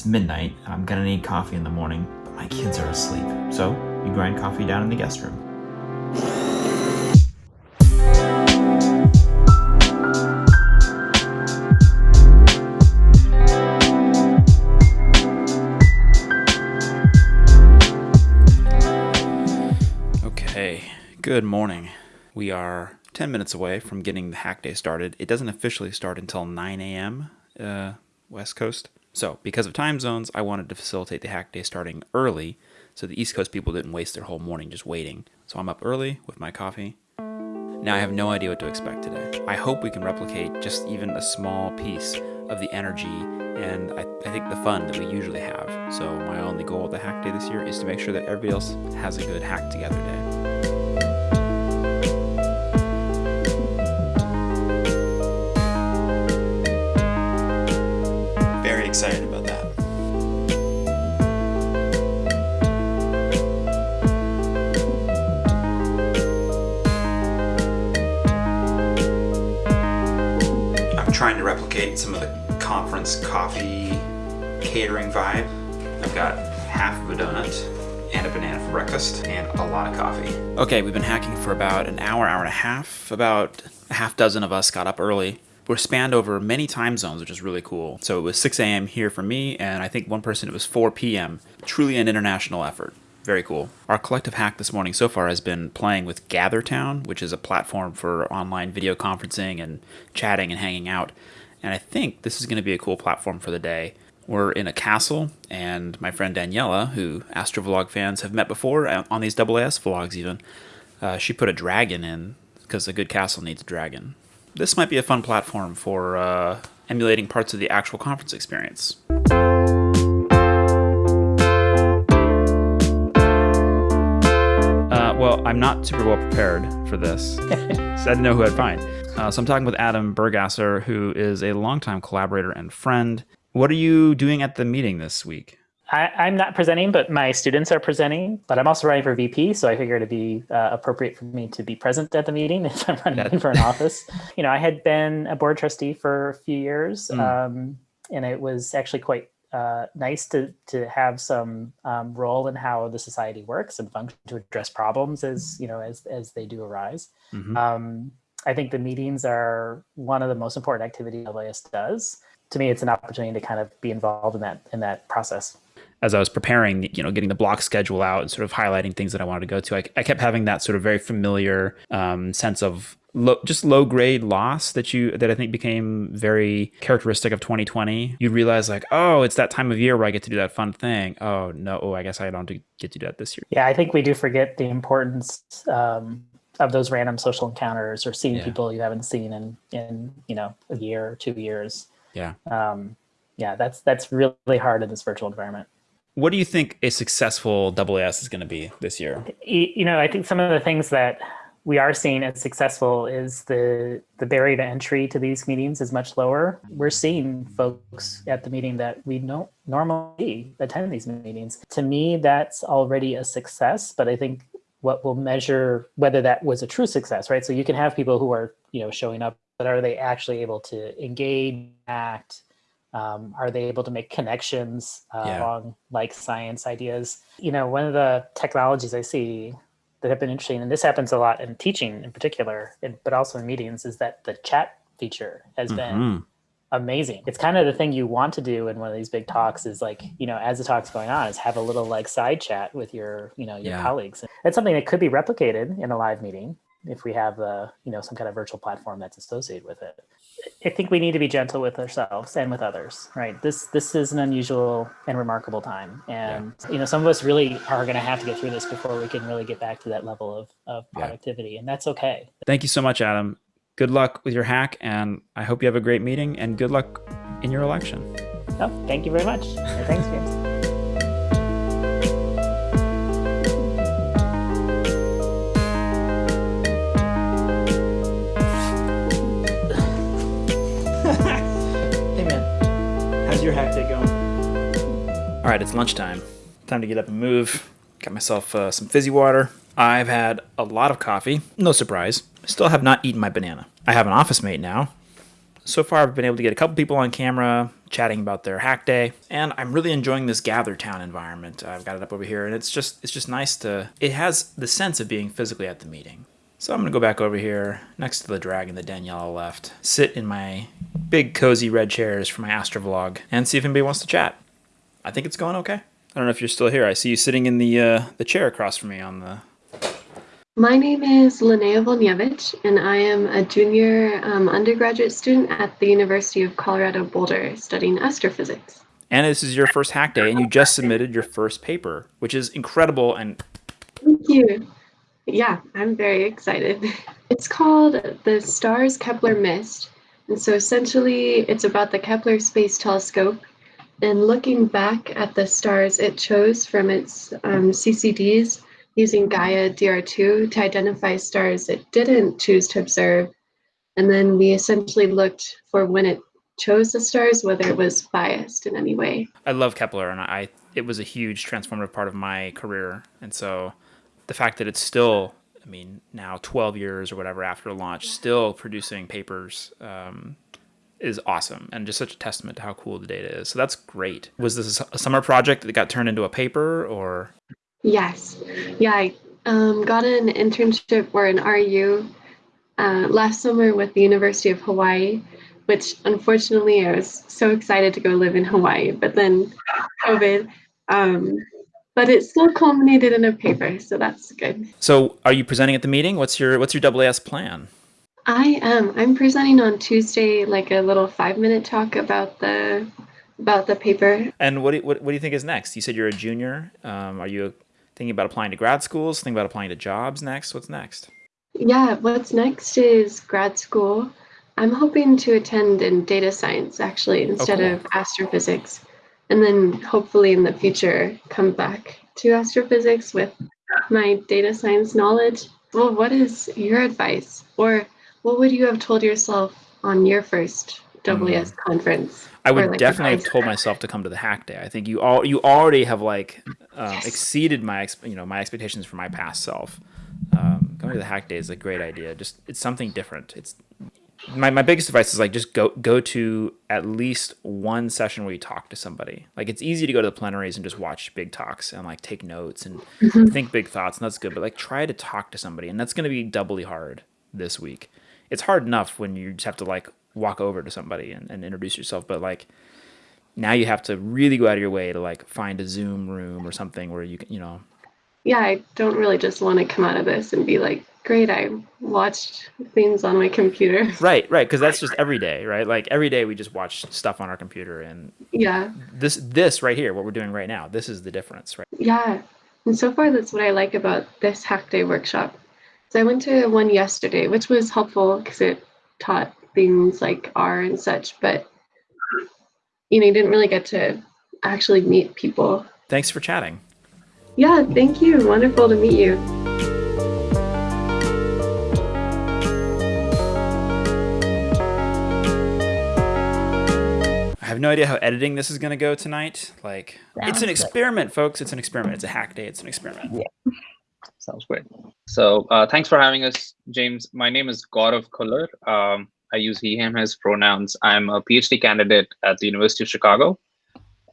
It's midnight, and I'm gonna need coffee in the morning, but my kids are asleep. So, you grind coffee down in the guest room. Okay, good morning. We are 10 minutes away from getting the hack day started. It doesn't officially start until 9 a.m. Uh, West Coast. So, because of time zones, I wanted to facilitate the hack day starting early so the East Coast people didn't waste their whole morning just waiting. So, I'm up early with my coffee. Now, I have no idea what to expect today. I hope we can replicate just even a small piece of the energy and I, I think the fun that we usually have. So, my only goal with the hack day this year is to make sure that everybody else has a good hack together day. Trying to replicate some of the conference coffee catering vibe. I've got half of a donut and a banana for breakfast and a lot of coffee. Okay, we've been hacking for about an hour, hour and a half. About a half dozen of us got up early. We're spanned over many time zones, which is really cool. So it was 6 a.m. here for me, and I think one person it was 4 p.m. Truly an international effort. Very cool. Our collective hack this morning so far has been playing with GatherTown, which is a platform for online video conferencing and chatting and hanging out. And I think this is going to be a cool platform for the day. We're in a castle, and my friend Daniela, who Astrovlog fans have met before uh, on these AAS vlogs even, uh, she put a dragon in because a good castle needs a dragon. This might be a fun platform for uh, emulating parts of the actual conference experience. I'm not super well prepared for this, so I didn't know who I'd find. Uh, so I'm talking with Adam Burgasser, who is a longtime collaborator and friend. What are you doing at the meeting this week? I, I'm not presenting, but my students are presenting. But I'm also running for VP, so I figure it'd be uh, appropriate for me to be present at the meeting if I'm running That- for an office. You know, I had been a board trustee for a few years, Mm. um, and it was actually quite uh, nice to to have some um, role in how the society works and function to address problems as you know as as they do arise. Mhm. Um, I think the meetings are one of the most important activities AAS does. To me, it's an opportunity to kind of be involved in that in that process. as I was preparing, you know, getting the block schedule out and sort of highlighting things that I wanted to go to, I, I kept having that sort of very familiar um, sense of low, just low grade loss that you that I think became very characteristic of 2020. You realize like, oh, it's that time of year where I get to do that fun thing. Oh no, oh, I guess I don't get to do that this year. Yeah, I think we do forget the importance um, of those random social encounters or seeing Yeah. people you haven't seen in in you know a year or two years. Yeah. Um, yeah, that's that's really hard in this virtual environment. What do you think a successful AAS is going to be this year? You know, I think some of the things that we are seeing as successful is the the barrier to entry to these meetings is much lower. We're seeing folks at the meeting that we don't normally attend these meetings. To me, that's already a success, but I think what will measure whether that was a true success, right? So you can have people who are, you know, showing up, but are they actually able to engage, act? Um, are they able to make connections uh, Yeah. along like science ideas? You know, one of the technologies I see that have been interesting, and this happens a lot in teaching in particular, and, but also in meetings, is that the chat feature has been Mhm. amazing. It's kind of the thing you want to do in one of these big talks is like, you know, as the talk's going on, is have a little like side chat with your, you know, your Yeah. colleagues. It's something that could be replicated in a live meeting if we have a, you know, some kind of virtual platform that's associated with it. I think we need to be gentle with ourselves and with others, right? This this is an unusual and remarkable time, and you know, some of us really are going to have to get through this before we can really get back to that level of of Yeah. productivity, and that's okay. Thank you so much, Adam. Good luck with your hack, and I hope you have a great meeting. And good luck in your election. Oh, thank you very much. Thanks, James. All right, it's lunchtime. Time to get up and move. Got myself uh, some fizzy water. I've had a lot of coffee. No surprise. Still have not eaten my banana. I have an office mate now. So far, I've been able to get a couple people on camera chatting about their hack day, and I'm really enjoying this Gather Town environment. I've got it up over here, and it's just it's just nice to. It has the sense of being physically at the meeting. So I'm gonna go back over here next to the dragon that Daniela left, sit in my big cozy red chairs for my Astrovlog, and see if anybody wants to chat. I think it's going okay. I don't know if you're still here. I see you sitting in the uh, the chair across from me on the. My name is Linnea Wolniewicz, and I am a junior um, undergraduate student at the University of Colorado Boulder studying astrophysics. And this is your first hack day, and you just submitted your first paper, which is incredible. And thank you. Yeah, I'm very excited. It's called the Stars Kepler Missed. And so essentially, it's about the Kepler Space Telescope and looking back at the stars it chose from its um, CCDs using Gaia DR2 to identify stars it didn't choose to observe. And then we essentially looked for when it chose the stars, whether it was biased in any way. I love Kepler, and I it was a huge transformative part of my career. And so the fact that it's still I mean, now 12 years or whatever after launch, still producing papers um, is awesome and just such a testament to how cool the data is. So that's great. Was this a summer project that got turned into a paper or? Yes. Yeah, I um, got an internship or an REU uh, last summer with the University of Hawaii, which unfortunately I was so excited to go live in Hawaii, but then COVID. Um, but it still culminated in a paper, so that's good. So, are you presenting at the meeting? What's your what's your AAS plan? I am. I'm presenting on Tuesday, like a little five minute talk about the about the paper. And what do, what, what do you think is next? You said you're a junior. Um, are you thinking about applying to grad schools? Thinking about applying to jobs next? What's next? Yeah, what's next is grad school. I'm hoping to attend in data science actually instead oh, cool. of astrophysics and then hopefully in the future come back to astrophysics with my data science knowledge. Well, what is your advice? Or what would you have told yourself on your first AAS mm. conference? I would like definitely have told myself to come to the hack day. I think you all you already have like uh, yes. exceeded my you know my expectations for my past self. Um, going to the hack day is a great idea. Just it's something different. It's my, my biggest advice is like just go go to at least one session where you talk to somebody like it's easy to go to the plenaries and just watch big talks and like take notes and mm-hmm. think big thoughts and that's good but like try to talk to somebody and that's going to be doubly hard this week it's hard enough when you just have to like walk over to somebody and, and introduce yourself but like now you have to really go out of your way to like find a zoom room or something where you can you know yeah i don't really just want to come out of this and be like great. I watched things on my computer. Right, right, because that's just every day, right? Like every day we just watch stuff on our computer, and yeah, this this right here, what we're doing right now, this is the difference, right? Yeah, and so far that's what I like about this Hack Day workshop. So I went to one yesterday, which was helpful because it taught things like R and such, but you know, you didn't really get to actually meet people. Thanks for chatting. Yeah, thank you. Wonderful to meet you. I have no idea how editing this is going to go tonight. Like, Sounds it's an experiment, good. folks. It's an experiment. It's a hack day. It's an experiment. Yeah. Sounds great. So, uh, thanks for having us, James. My name is Gourav Khullar. Um, I use he, him, his pronouns. I'm a PhD candidate at the University of Chicago,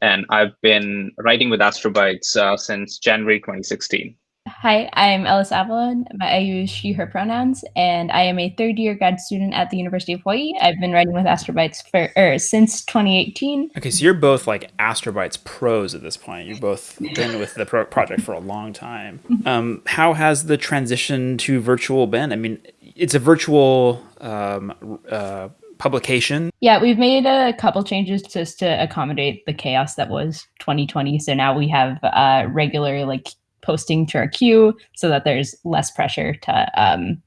and I've been writing with Astrobites uh, since January 2016. Hi, I'm Ellis Avallone. I use she, her pronouns, and I am a third year grad student at the University of Hawaii. I've been writing with Astrobites for er, since 2018. Okay, so you're both like Astrobites pros at this point. You've both been with the pro project for a long time. Mm-hmm. Um, how has the transition to virtual been? I mean, it's a virtual um, uh, publication. Yeah, we've made a couple changes just to accommodate the chaos that was 2020. So now we have uh, regular like posting to our queue so that there's less pressure to um,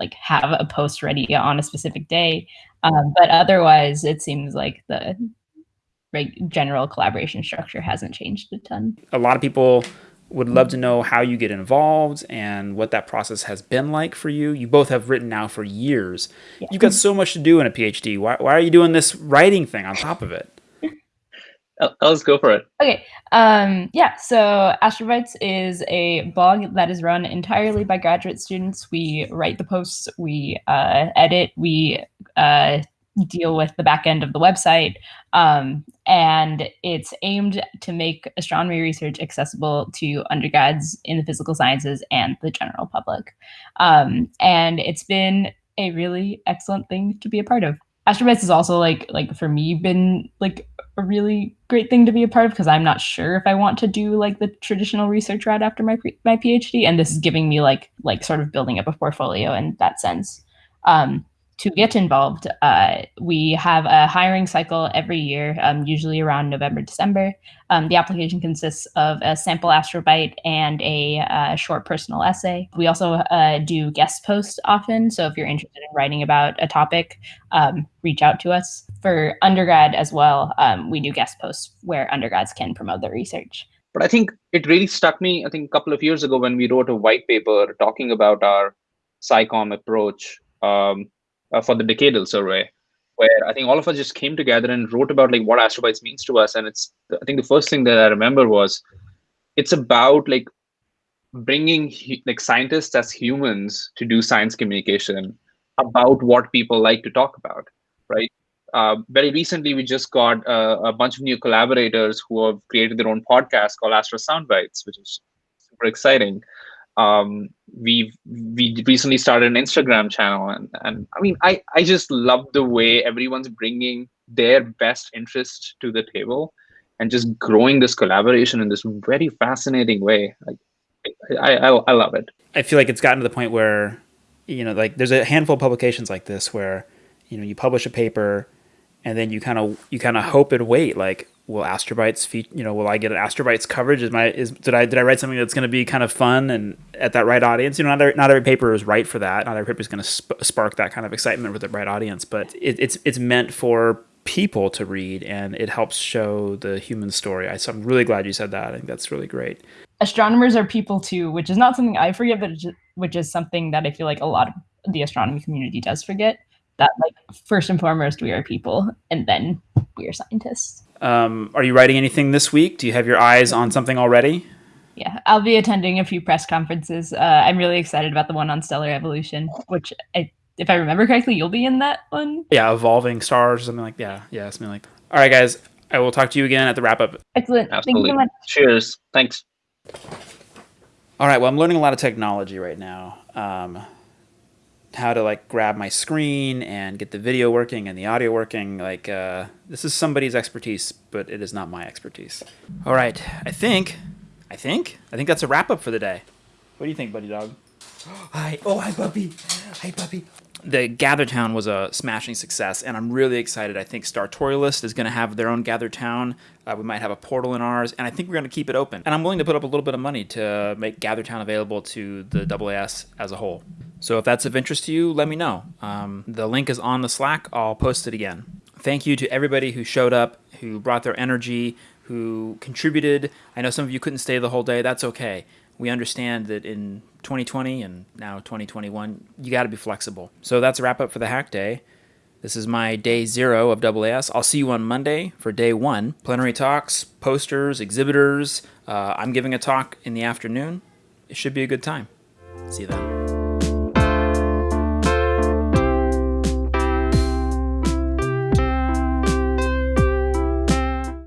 like have a post ready on a specific day. Um, but otherwise, it seems like the general collaboration structure hasn't changed a ton. A lot of people would love to know how you get involved and what that process has been like for you. You both have written now for years. Yeah. You've got so much to do in a PhD. Why, why are you doing this writing thing on top of it? Let's go for it. Okay. Um, yeah. So Astrobites is a blog that is run entirely by graduate students. We write the posts, we uh, edit, we uh, deal with the back end of the website. Um, and it's aimed to make astronomy research accessible to undergrads in the physical sciences and the general public. Um, and it's been a really excellent thing to be a part of. Astrobites has also like like for me been like a really great thing to be a part of because I'm not sure if I want to do like the traditional research route after my my PhD, and this is giving me like like sort of building up a portfolio in that sense. Um, to get involved, uh, we have a hiring cycle every year, um, usually around November, December. Um, the application consists of a sample astrobite and a uh, short personal essay. We also uh, do guest posts often. So if you're interested in writing about a topic, um, reach out to us. For undergrad as well, um, we do guest posts where undergrads can promote their research. But I think it really struck me, I think a couple of years ago when we wrote a white paper talking about our SciComm approach um, uh, for the decadal survey where I think all of us just came together and wrote about like what astrobites means to us. And it's I think the first thing that I remember was it's about like bringing like scientists as humans to do science communication about what people like to talk about, right? Uh, very recently, we just got uh, a bunch of new collaborators who have created their own podcast called Astro Soundbites, which is super exciting um, we we recently started an Instagram channel, and and I mean, I I just love the way everyone's bringing their best interest to the table, and just growing this collaboration in this very fascinating way. Like, I I, I love it. I feel like it's gotten to the point where, you know, like there's a handful of publications like this where, you know, you publish a paper, and then you kind of you kind of hope and wait like will astrobites feed you know will i get an astrobites coverage? Is my is did i did i write something that's going to be kind of fun and at that right audience? You know not every, not every paper is right for that. Not every paper is going to sp- spark that kind of excitement with the right audience but it, it's it's meant for people to read and it helps show the human story. I, so i'm really glad you said that. I think that's really great. Astronomers are people too which is not something i forget but which is something that i feel like a lot of the astronomy community does forget that like first and foremost we are people and then we are scientists um, are you writing anything this week? Do you have your eyes on something already? Yeah, I'll be attending a few press conferences. Uh, I'm really excited about the one on stellar evolution, which, I, if I remember correctly, you'll be in that one. Yeah, evolving stars, or something like yeah, yeah, something like. That. All right, guys, I will talk to you again at the wrap up. Excellent. Absolutely. Thank you so much. Cheers. Thanks. All right. Well, I'm learning a lot of technology right now. Um, how to like grab my screen and get the video working and the audio working. Like uh, this is somebody's expertise, but it is not my expertise. All right, I think, I think, I think that's a wrap up for the day. What do you think, buddy dog? Hi, oh hi puppy, hi puppy the GatherTown was a smashing success, and I'm really excited. I think Startorialist is going to have their own GatherTown. Uh, we might have a portal in ours, and I think we're going to keep it open. And I'm willing to put up a little bit of money to make GatherTown available to the AAS as a whole. So if that's of interest to you, let me know. Um, the link is on the Slack. I'll post it again. Thank you to everybody who showed up, who brought their energy, who contributed. I know some of you couldn't stay the whole day. That's okay we understand that in 2020 and now 2021, you got to be flexible. So that's a wrap up for the hack day. This is my day zero of AAS. I'll see you on Monday for day one. Plenary talks, posters, exhibitors. Uh, I'm giving a talk in the afternoon. It should be a good time. See you then.